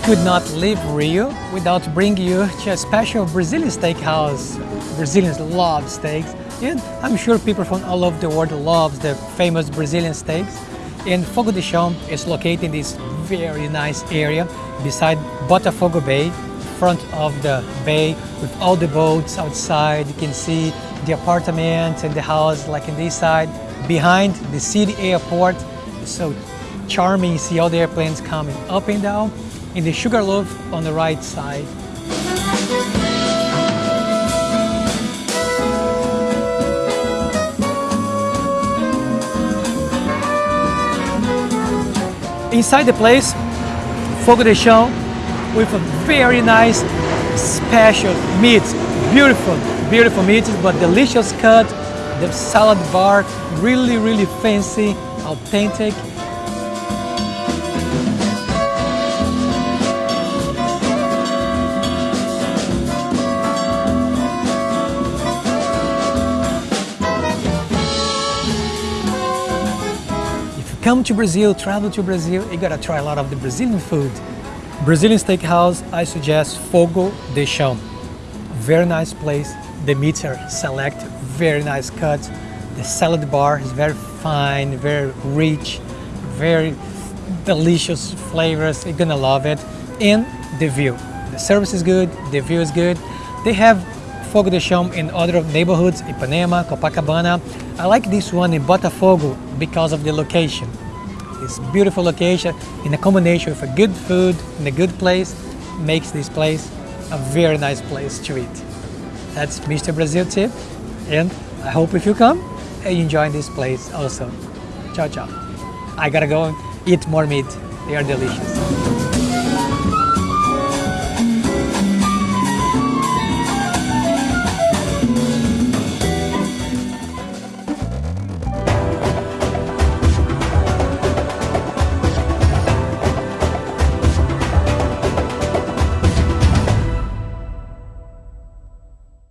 could not leave Rio without bringing you to a special Brazilian steakhouse. Brazilians love steaks, and I'm sure people from all over the world love the famous Brazilian steaks. And Fogo de Chão is located in this very nice area beside Botafogo Bay, front of the bay with all the boats outside. You can see the apartments and the house like in this side. Behind the city airport, so charming. see all the airplanes coming up and down. In the Sugarloaf on the right side. Inside the place, Fogo de Chão with a very nice special meat. Beautiful, beautiful meat, but delicious cut. The salad bar, really, really fancy, authentic. Come to Brazil, travel to Brazil, you gotta try a lot of the Brazilian food. Brazilian steakhouse, I suggest Fogo de Chão. Very nice place. The meats are select, very nice cuts. The salad bar is very fine, very rich, very delicious flavors. You're gonna love it. And the view. The service is good, the view is good. They have Fogo de Chão in other neighborhoods, Ipanema, Copacabana. I like this one in Botafogo because of the location. This beautiful location in a combination with a good food in a good place makes this place a very nice place to eat. That's Mr. Brazil tip and I hope if you come you enjoy this place also. Ciao ciao. I gotta go and eat more meat. They are delicious.